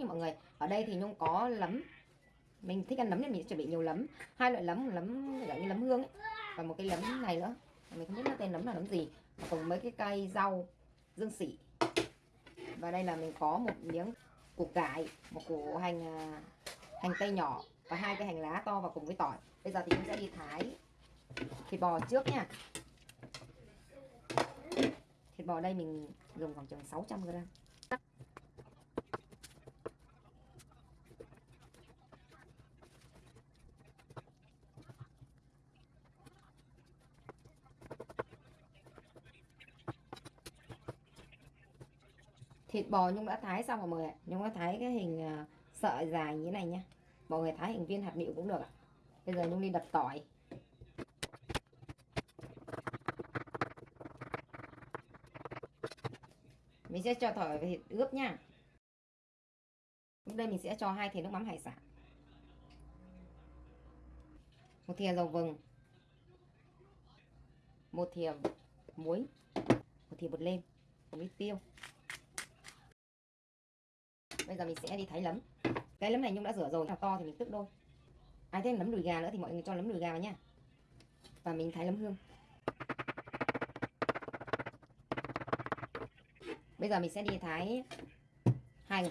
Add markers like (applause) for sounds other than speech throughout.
nha mọi người. Ở đây thì Nhung có lấm. Mình thích ăn lấm nên mình sẽ chuẩn bị nhiều lấm. Hai loại lấm, lấm dạng như lấm hương ấy. Và một cái lấm này nữa. Mình không biết nó tên lấm là lấm gì. Cùng mấy cái cây rau dương sỉ. Và đây là mình có một miếng củ cải, một củ hành à, hành tây nhỏ và hai cái hành lá to và cùng với tỏi. Bây giờ thì chúng sẽ đi thái thịt bò trước nha. Thịt bò đây mình dùng khoảng chừng 600 gram. Thịt bò Nhung đã thái xong rồi mọi người ạ. Nhung đã thái cái hình à, sợi dài như thế này nhá. Mọi người thái hình viên hạt nịu cũng được ạ. Bây giờ Nhung đi đập tỏi. mình sẽ cho tỏi và thịt ướp nha đây mình sẽ cho hai thìa nước mắm hải sản một thìa dầu vừng một thìa muối một thìa bột lên một ít tiêu bây giờ mình sẽ đi thái lấm. Cái lấm này nhung đã rửa rồi. Nào to thì mình tức đôi. À, Ai thêm lấm đùi gà nữa thì mọi người cho lấm đùi gà vào nhá và mình thái lấm hương. Bây giờ mình sẽ đi thái hành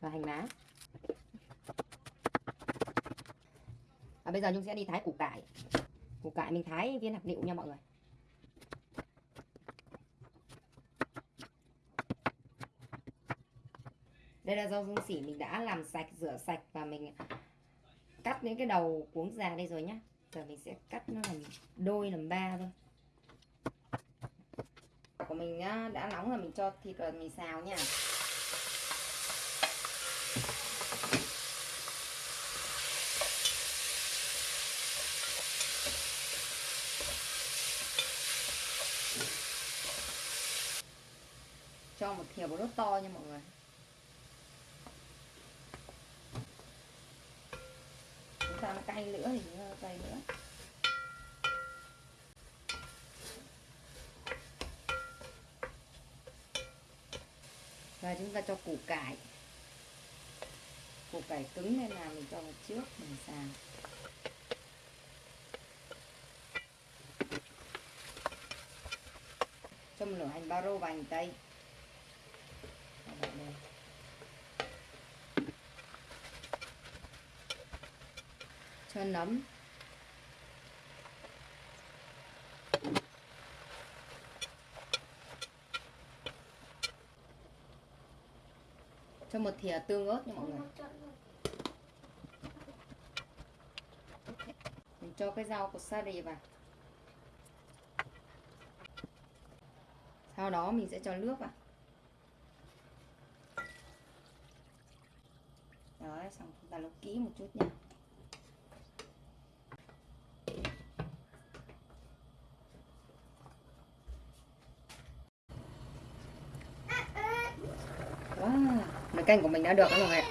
và hành lá. Và bây giờ nhung sẽ đi thái củ cải. Củ cải mình thái viên hạt liệu nha mọi người. Đây là rau dương sỉ mình đã làm sạch, rửa sạch và mình cắt những cái đầu cuống già đây rồi nhá. Giờ mình sẽ cắt nó làm đôi, làm ba thôi. Của mình đã nóng rồi mình cho thịt vào, mình xào nha. Cho một thìa bột nước to nha mọi người chúng ta nó cay nữa thì nó cay nữa. Và chúng ta cho củ cải. Củ cải cứng nên là mình cho vào trước, mình xào. Cho một nửa hành ba rô và hành tây. Cho nấm. Cho một thìa tương ớt nha mọi người. Mình cho cái rau của sari vào. Sau đó mình sẽ cho nước vào. Đấy xong chúng ta nấu kỹ một chút nha Wow, nồi canh của mình đã được các mọi người ạ.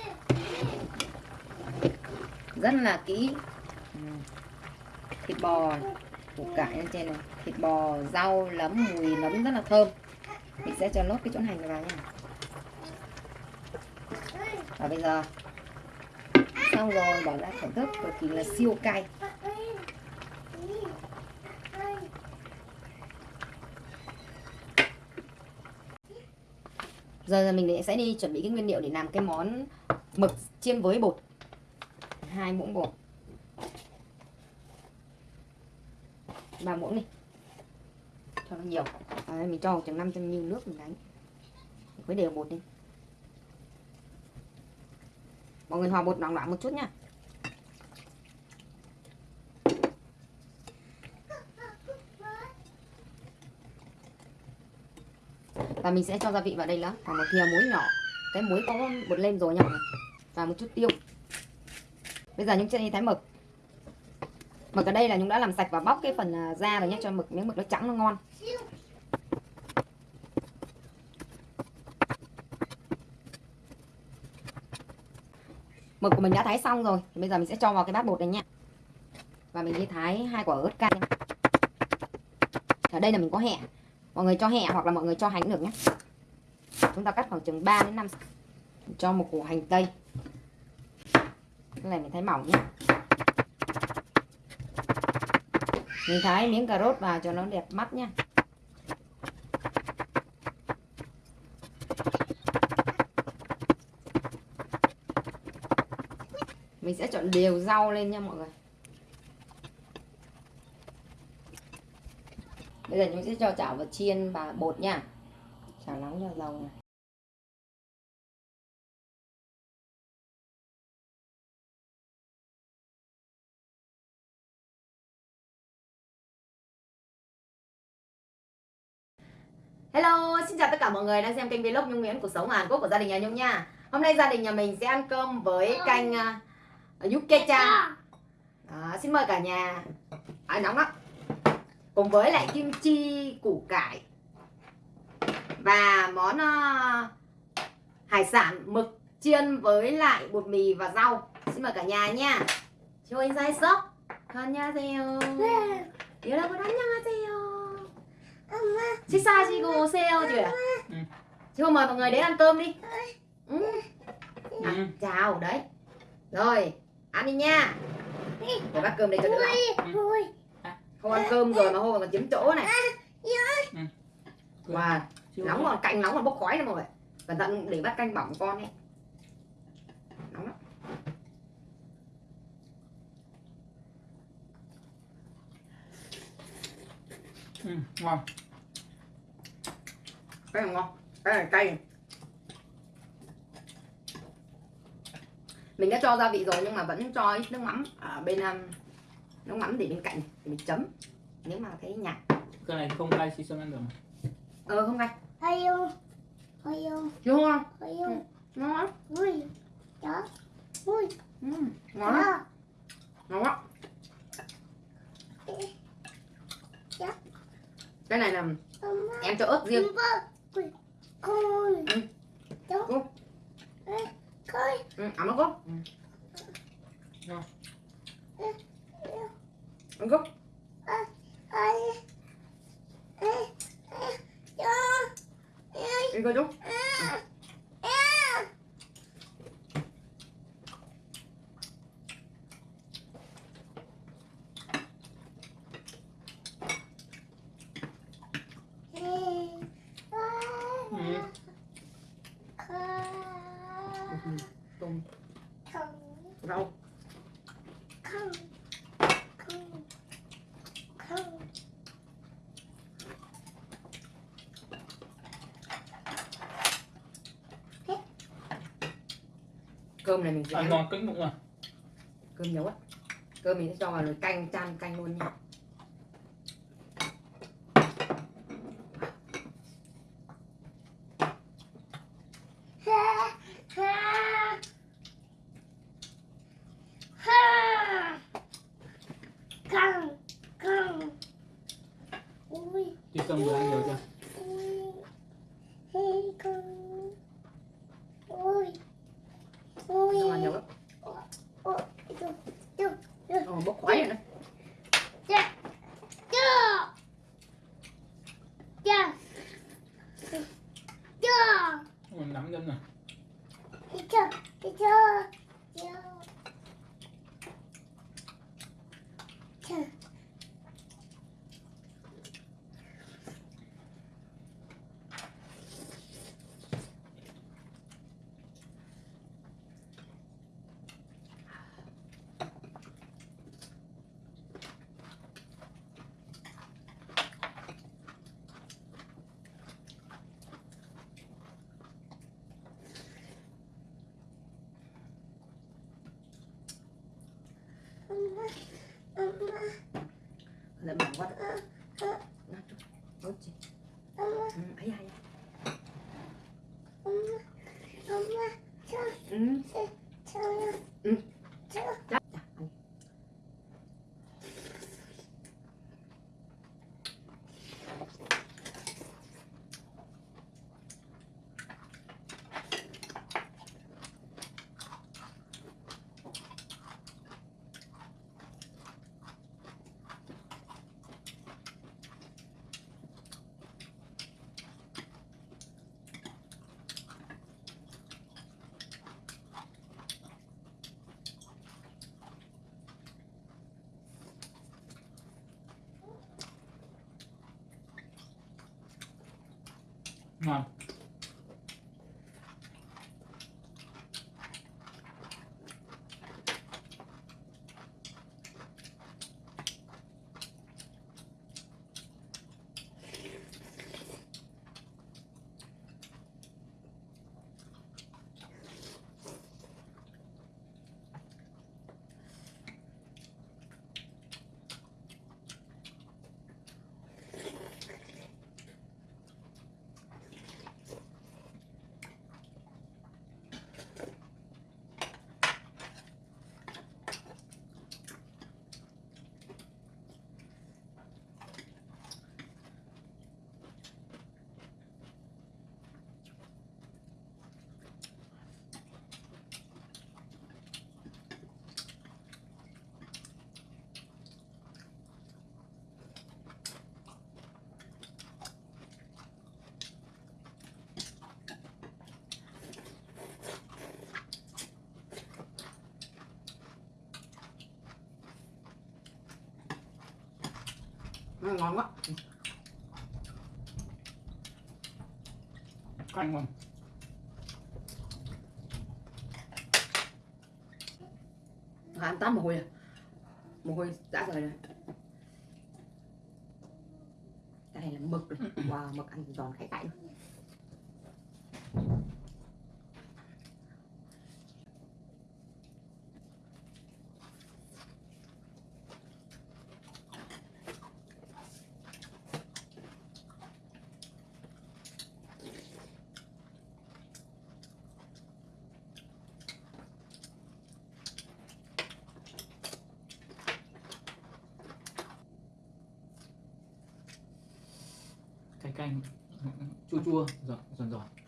Rất là kỹ. Ừ. Thịt bò, củ cải lên trên này, thịt bò, rau, lấm, mùi nấm rất là thơm. Mình sẽ cho nốt cái chỗ hành này vào nha. Và bây giờ xong rồi bỏ ra thưởng thức cực kỳ là siêu cay. Giờ mình sẽ đi chuẩn bị cái nguyên liệu để làm cái món mực chiên với bột. Hai muỗng bột. Ba muỗng đi. Cho nó nhiều. À, mình cho chừng 500 ml nước mình đánh. Với đều bột đi. Mọi người hòa bột loãng loãng một chút nha và mình sẽ cho gia vị vào đây nữa khoảng một thìa muối nhỏ. Cái muối có bột lên rồi nha và một chút tiêu. Bây giờ nhung sẽ đi thái mực. Mực ở đây là nhung đã làm sạch và bóc cái phần à, da rồi nhé cho mực, miếng mực nó trắng, nó ngon. Mực của mình đã thái xong rồi. Bây giờ mình sẽ cho vào cái bát bột này nha và mình đi thái hai quả ớt cay ở đây là mình có hẹ mọi người cho hẹ hoặc là mọi người cho hành được nhé. Chúng ta cắt khoảng chừng 3 đến 5 cho một củ hành tây. Cái này mình thái mỏng nhé. Mình thái miếng cà rốt vào cho nó đẹp mắt nha mình sẽ chọn đều rau lên nha mọi người. Bây giờ chúng sẽ cho chảo vào chiên và bột nha chảo nóng cho dầu này Hello, xin chào tất cả mọi người đang xem kênh vlog Nhung Nguyễn cuộc sống Hàn Quốc của gia đình nhà Nhung nha. Hôm nay gia đình nhà mình sẽ ăn cơm với canh uh, Yuke-chan. Đó, xin mời cả nhà. À, nóng lắm Cùng với lại kim chi củ cải và món uh, hải sản mực chiên với lại bột mì và rau. Xin mời cả nhà nha. Cho 인사했어? 안녕하세요. 여러분 안녕하세요. 식사하시고 오세요 chị Ừ. chị không mời mọi người đến ăn cơm đi ừ. À, Ừ. chào đấy rồi ăn đi nha để bác cơm đây cho đỡ lạnh. không ăn cơm rồi mà hôm còn chiếm chỗ này. Wow nóng còn canh nóng còn bốc khói này mọi người cẩn thận để bát canh bỏng con ấy. Nóng lắm. Ừ, ngon. Cái này ngon. Cái này cay. Mình đã cho gia vị rồi nhưng mà vẫn cho ít nước mắm ở bên nó ngắm để bên cạnh này, để mình chấm. Nếu mà thấy nhạt. Cái này không cay sisam ăn được ờ không cay. Hơi yêu hơi yêu đúng không hơi yêu ừ, ngon lắm. Ui chó. Ui ừ, ngon lắm. Ờ. Ngon quá. Cái này là em cho ớt riêng. Khôi. Ừ. Cô. Khôi. Ừ, ăn nó cô. Ừ. Rồi ăn cốc Ai. Ê. Ê. Đó. Ê. đi coi chú À. À. Ê. À. Ừ. À. tôm Không. rau Không. Không. Không. Cơm này mình sẽ ăn. ngon kinh bụng à cơm nhiều á cơm mình sẽ cho vào nồi canh chan canh luôn nha. Chị cơm vừa ăn nhiều chưa 엄마. lại bỏng quá Nào, chú. ôi chị 엄마. ừ, ấy hay 엄마. 엄마. 저. ừ. 저요. 응. Ngon Ừ, ngon quá. Canh ngon. Ăn tắm mồ hôi à? Mồ hôi đã rời rồi cái này là mực này. (clears throat) wow mực ăn giòn khẽ cạnh cái canh chua chua. Giòn giòn giòn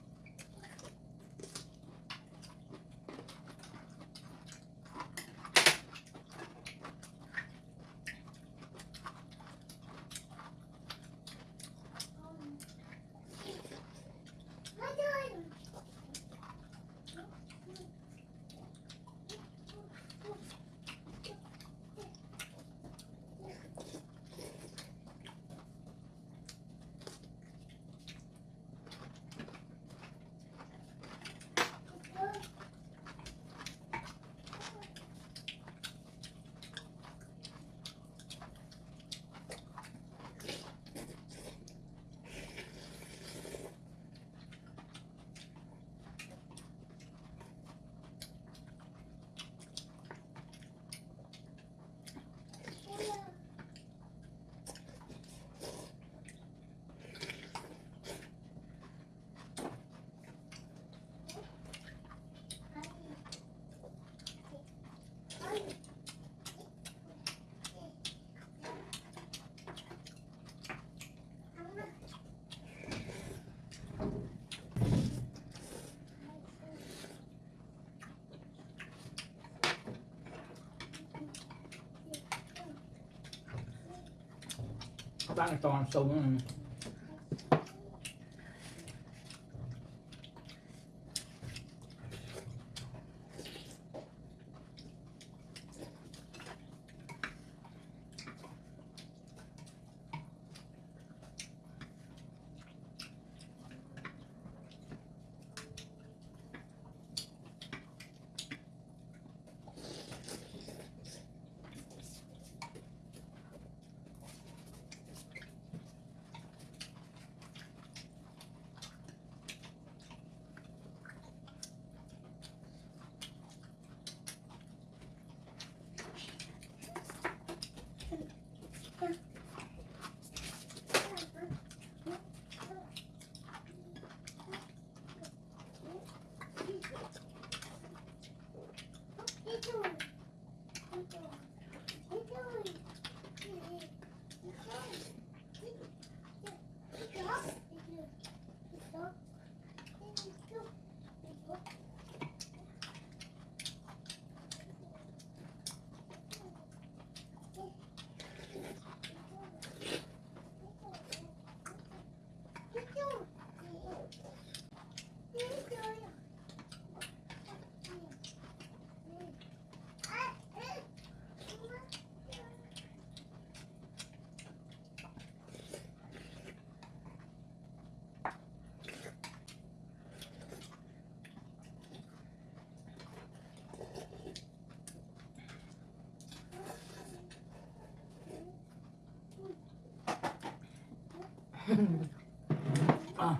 các bạn này to ăn sâu à,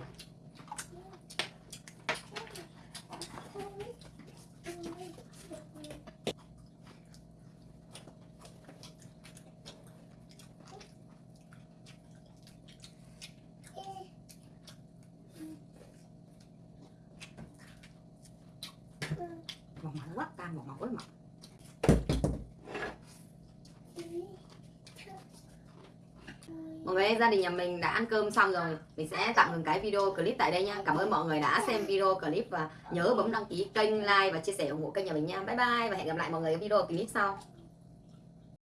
ngọt mặn quá cam ngọt ngọt quá mặn Mọi người gia đình nhà mình đã ăn cơm xong rồi. Mình sẽ tạm ngừng cái video clip tại đây nha. Cảm ơn mọi người đã xem video clip Và nhớ bấm đăng ký kênh, like và chia sẻ ủng hộ kênh nhà mình nha. Bye bye và hẹn gặp lại mọi người ở video clip sau.